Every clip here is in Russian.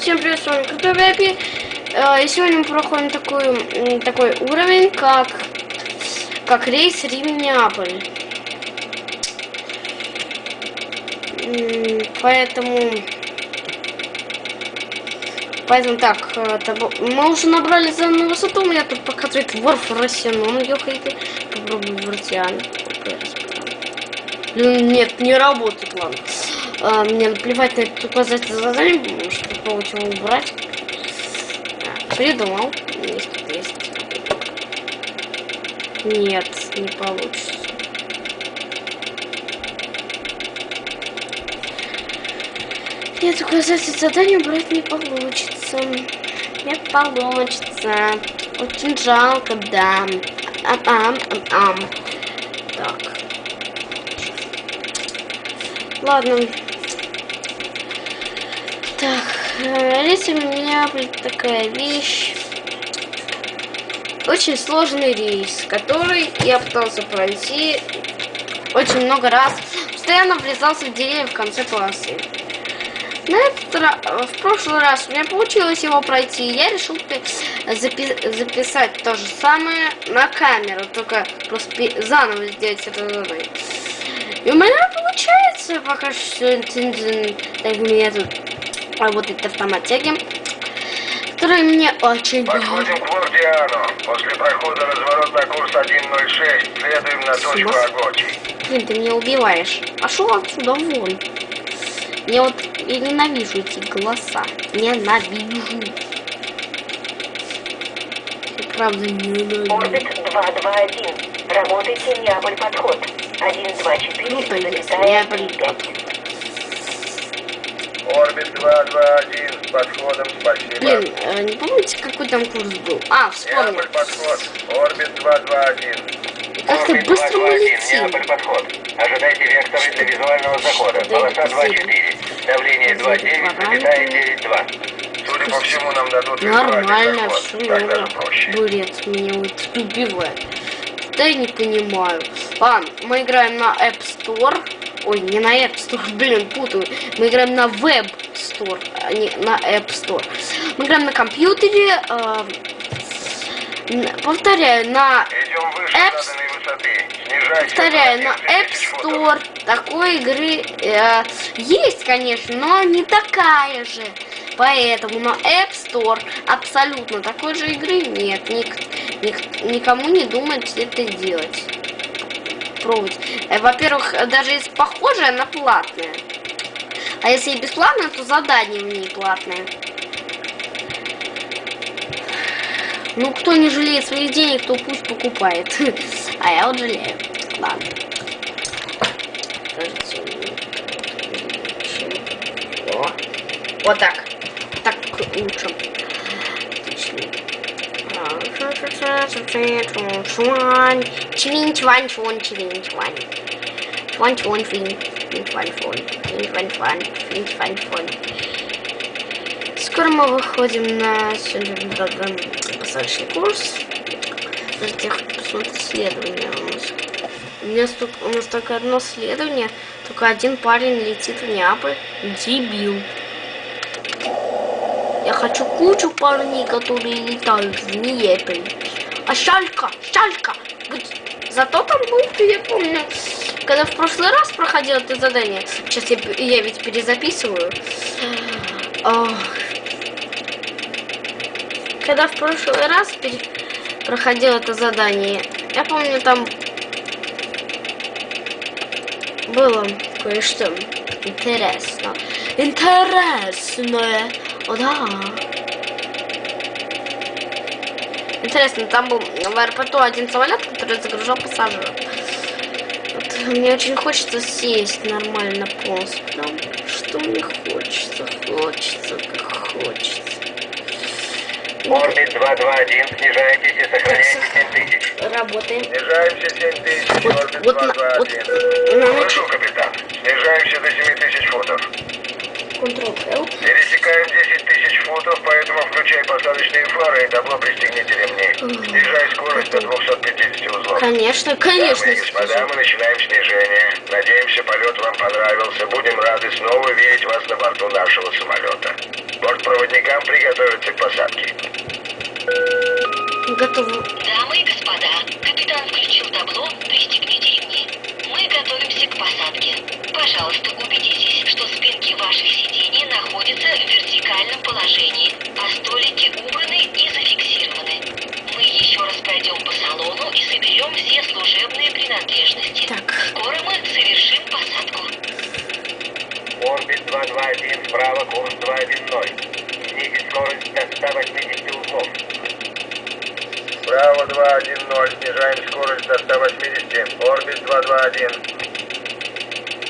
Всем привет, с вами Крутой Вэпи. Э, И сегодня мы проходим такой, такой уровень, как, как рейс Рим-Неаполь. Поэтому... Поэтому так, э, мы уже набрали на высоту, у меня тут показывает Ворф Росином, ёхайте. Попробую Вартиан. Нет, не работает, ладно. А, мне наплевать на это указатель задание, потому что попробовать его убрать. А, Придумал. Есть, тут есть. Нет, не получится. Нет, указатель задания убрать не получится. Не получится. Очень жалко, да. Ам, ам, ам, ам. Так. Ладно. Так, рейс у меня блин, такая вещь. Очень сложный рейс, который я пытался пройти очень много раз. Постоянно врезался в деревья в конце полосы. На этот ра- в прошлый раз у меня получилось его пройти, и я решил пи- запи- записать то же самое на камеру, только просто заново сделать это. И у меня получается пока что так меня тут работает автоматяги, которые мне очень Подходим к Вордиану. После прохода разворот на курс 106. Следуем на точку Спасибо. Агочи. Блин, ты меня убиваешь. Пошел отсюда вон. Я вот я ненавижу эти голоса. Ненавижу. Я правда ненавижу. Орбит 221. Работайте Неаполь подход. 124. Ну, то есть, залетая Неаполь 35. Орбит 221 с подходом. Спасибо. Блин, э, не помните, какой там курс был? А, вспомнил. Неаполь подход. Орбит 221. Как ты Орбит быстро 221. улетел. Неаполь подход. Ожидайте векторы для визуального захода. Полоса это 2.4. Давление 2.9, запятая 9.2. Судя по всему, нам дадут Нормально, проще. Бурец меня вот убивает. Да я не понимаю. Ладно, мы играем на App Store. Ой, не на App Store, блин, путаю. Мы играем на Web Store, а не на App Store. Мы играем на компьютере. э, повторяю, на высоты. Снижайся Повторяю, на 11 App. Store такой игры э, есть, конечно, но не такая же. Поэтому на App Store абсолютно такой же игры нет. Ник- ник- никому не думает это делать. Пробовать. Э, Во-первых, э, даже если похожая, она платная. А если и бесплатная, то задание в ней платное. Ну, кто не жалеет своих денег, то пусть покупает. А я вот жалею. Ладно. Вот так. Так лучше. Чвонь. Чвинь, чвань, чвань. Чвинь, чвань, чвонь. Скоро мы выходим на сегодня посадочный курс. Подождите, я хочу посмотреть исследование у нас. У, меня столько, у нас только одно следование, только один парень летит в Неаполь. Дебил. Я хочу кучу парней, которые летают в Неаполь. А шалька, шалька. Зато там был, я помню, когда в прошлый раз проходил это задание. Сейчас я, я ведь перезаписываю. Ох. Когда в прошлый раз пере- проходил это задание, я помню, там было кое-что интересно. Интересное. О, да. Интересно, там был в аэропорту один самолет, который загружал пассажиров. Вот, мне очень хочется сесть нормально полностью. Прям, что мне хочется, хочется, как хочется. Орбит 221, снижайтесь и сохраняйте 7000. Работаем. Снижаемся 7000, Вот- орбит вот на- 221. вот на Слышу, капитан. Снижаемся до 7000 футов. Ctrl-L. Пересекаем 10 тысяч футов, поэтому включай посадочные фары и добро пристегните ремни. Снижай скорость до 250 узлов. Конечно, конечно. Дамы и господа, мы начинаем снижение. Надеемся, полет вам понравился. Будем рады снова видеть вас на борту нашего самолета. Бортпроводник Проводникам приготовиться к посадке. Готово. Дамы и господа, капитан включил табло «Пристегните ремни». Мы готовимся к посадке. Пожалуйста, убедитесь, 2210, снижаем скорость до 180, орбит 221.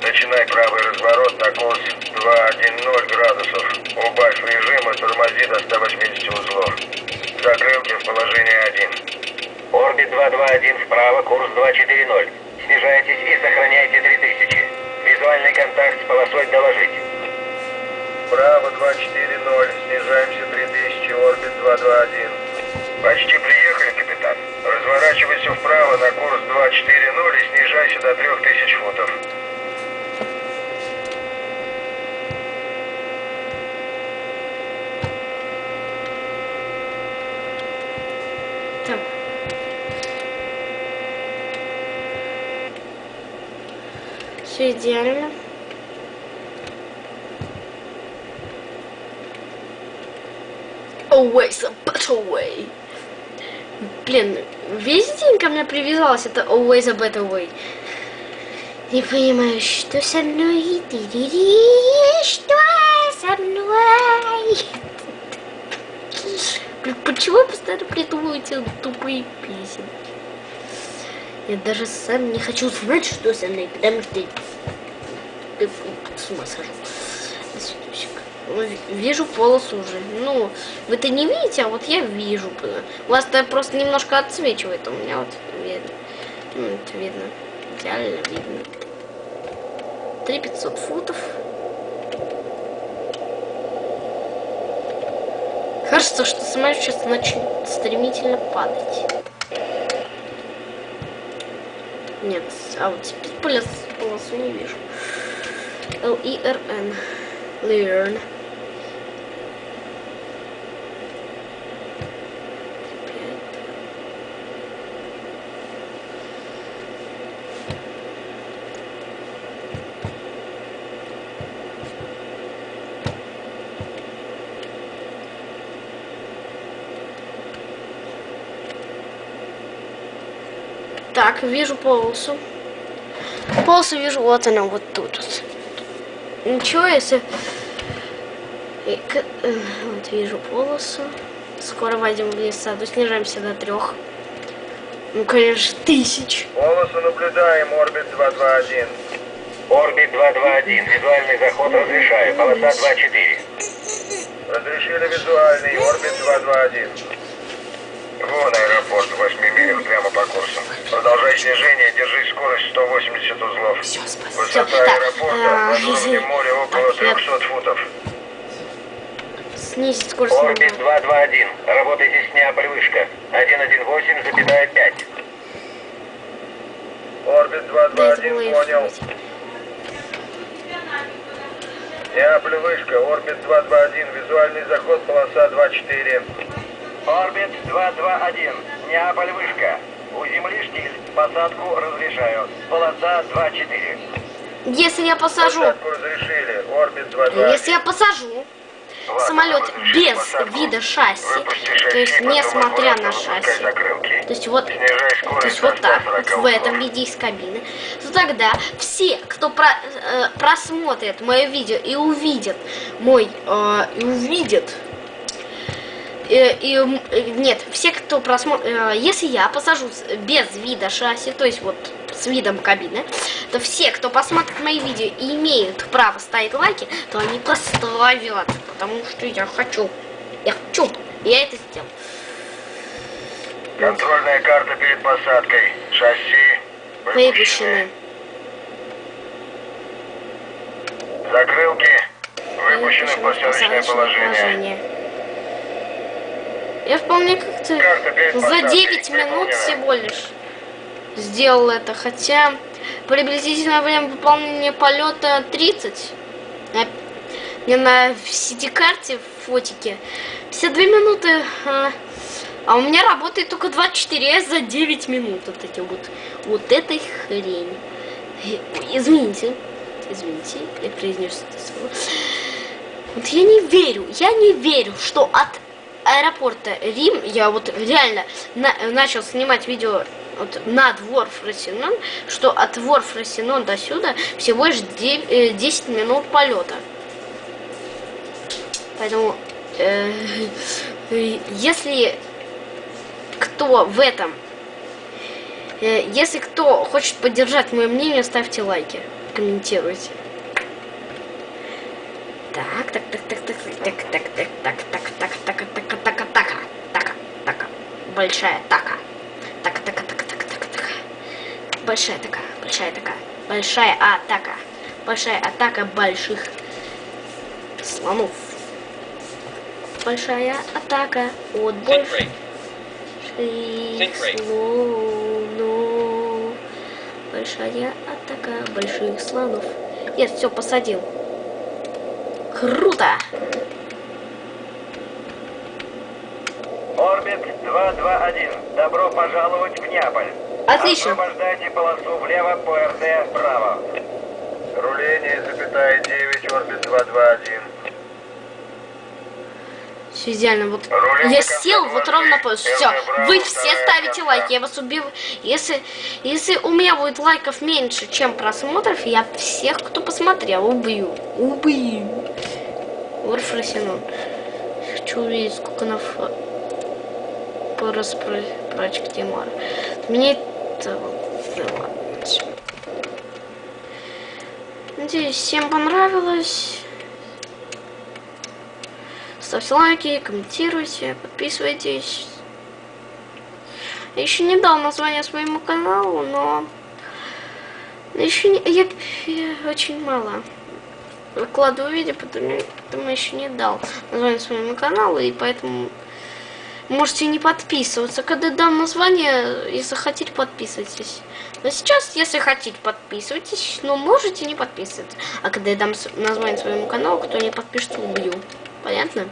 Начинай правый разворот на курс 210 градусов. Убавь режим и тормози до 180 узлов. Закрылки в положении 1. Орбит 221 вправо, курс 240. Снижайтесь и сохраняйте 3000. Визуальный контакт с полосой доложить. Право 240, снижаемся 3000, орбит 221. Почти приехали. Разворачивайся вправо на курс 240 и снижайся до 3000 футов. Так. Все идеально. Always a better way. Блин, весь день ко мне привязалась это always a better way. Не понимаю, что со мной? Что со мной? Почему я постоянно придумываю эти тупые песни? Я даже сам не хочу знать, что со мной, потому что я с ума схожу. Вижу полосу уже. Ну, вы это не видите, а вот я вижу. У вас это просто немножко отсвечивает, а у меня вот видно. Ну, это видно. Реально видно. 3500 футов. Кажется, что самолет сейчас начнет стремительно падать. Нет, а вот теперь полос, полосу не вижу. L-E-R-N. Learn. Так, вижу полосу. Полосу вижу, вот она, вот тут. вот. Ничего, если... И э, Вот вижу полосу. Скоро войдем в леса, снижаемся до трех. Ну, конечно, тысяч. Полосу наблюдаем, орбит 221. Орбит 221, визуальный заход разрешаю, полоса 24. Разрешили визуальный, орбит 221. Вон аэропорт в 8 милях прямо по курсу. Продолжай снижение, держи скорость 180 узлов. Все, спасибо. Высота Так, аэропорта а, над уровнем моря около Так, я 300 футов. Снизить скорость Орбит 221, работайте с Неаполь вышка. 118,5. Орбит Да, это 221, было и понял. вышка, орбит 221, визуальный заход, полоса 24. Орбит 221, Неаполь вышка. У земли штиль, посадку разрешаю. Полоса 24. Если я посажу, Посадку разрешили, орбит 221. если я посажу самолет без вида шасси, то есть несмотря на шасси, то есть вот То есть вот так, 140 вот в этом виде из кабины, то тогда все, кто про- э, просмотрит мое видео и увидит мой, э, и увидит, и, м, э, нет, все, кто просмотрит, если я посажу без вида шасси, то есть вот с видом кабины, то все, кто посмотрит мои видео и имеют право ставить лайки, то они поставят, потому что я хочу, я хочу, я это сделал. Контрольная карта перед посадкой. Шасси Выпущены. выпущены. Закрылки выпущены в посадочное положение. Я вполне как-то за посадкой 9 минут всего лишь сделал это, хотя приблизительное время выполнения полета 30. На- Мне на сети-карте фотики. 52 минуты. А, а у меня работает только 24 за 9 минут. Вот эти вот. Вот этой хрень. Извините. Извините, я произнес это слово. Вот я не верю, я не верю, что от аэропорта Рим, я вот реально на, начал снимать видео вот на двор Фросинон, что от двор Фросинон до сюда всего лишь 9, 10 э, минут полета. Поэтому, э, если кто в этом, э, если кто хочет поддержать мое мнение, ставьте лайки, комментируйте. Так, так, так, так, так, так, так, так, так, так, так, так, так, так, так, так, большая така, так, так, так, так, так, так, большая такая, большая такая, большая атака, большая атака больших слонов. Большая атака от больших слонов. Большая атака больших слонов. Я все посадил. Круто! Орбит 221. Добро пожаловать в Неаполь. Отлично. Освобождайте полосу влево по РД вправо. Руление, запятая 9, орбит 221. Все идеально. Вот я сел вот ровно по... Все, вы все ставите лайки, я вас убил. Если, если у меня будет лайков меньше, чем просмотров, я всех, кто посмотрел, убью. Убью. Варфросинон. Хочу увидеть, сколько на по распрочке Тимара. Мне это... всё. Надеюсь, всем понравилось. Ставьте лайки, комментируйте, подписывайтесь. Я еще не дал название своему каналу, но еще не, я, я очень мало выкладываю видео, потому, потому еще не дал название своему каналу, и поэтому можете не подписываться. Когда дам название, если хотите, подписывайтесь. Но сейчас, если хотите, подписывайтесь, но можете не подписываться. А когда я дам название своему каналу, кто не подпишется, убью. Понятно?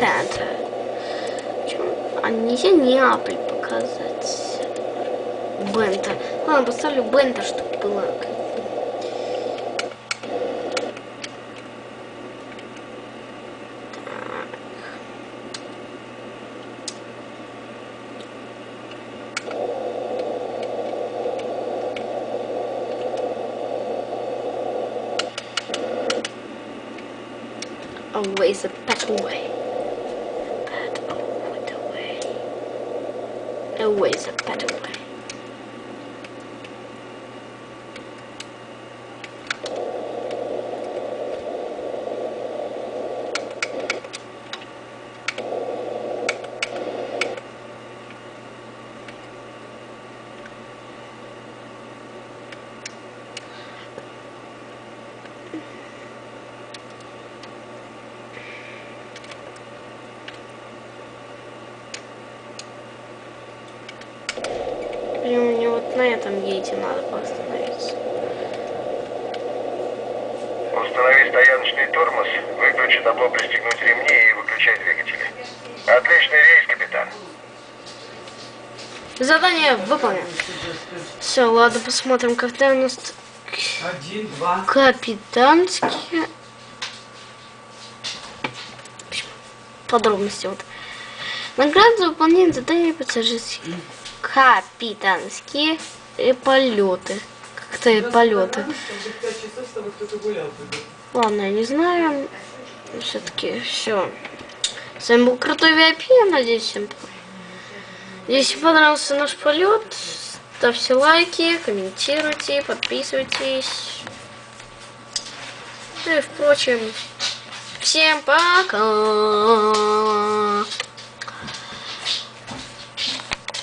Чё? А нельзя Неаполь показать. Бента. Ладно, поставлю Бента, чтобы было. Always a better way. Always a better way. На этом гейте надо остановиться. Установи стояночный тормоз, выключи табло «Пристегнуть ремни» и выключай двигатели. Отличный рейс, капитан. Задание выполнено. Все, ладно, посмотрим, когда у нас Один, два. капитанские подробности вот. Награда за выполнение задания пассажирские. Капитанские полеты. Как-то полеты. Ладно, я не знаю. Все-таки все. С вами был Крутой VIP. Я надеюсь, всем Если понравился наш полет, ставьте лайки, комментируйте, подписывайтесь. Ну и впрочем, всем пока.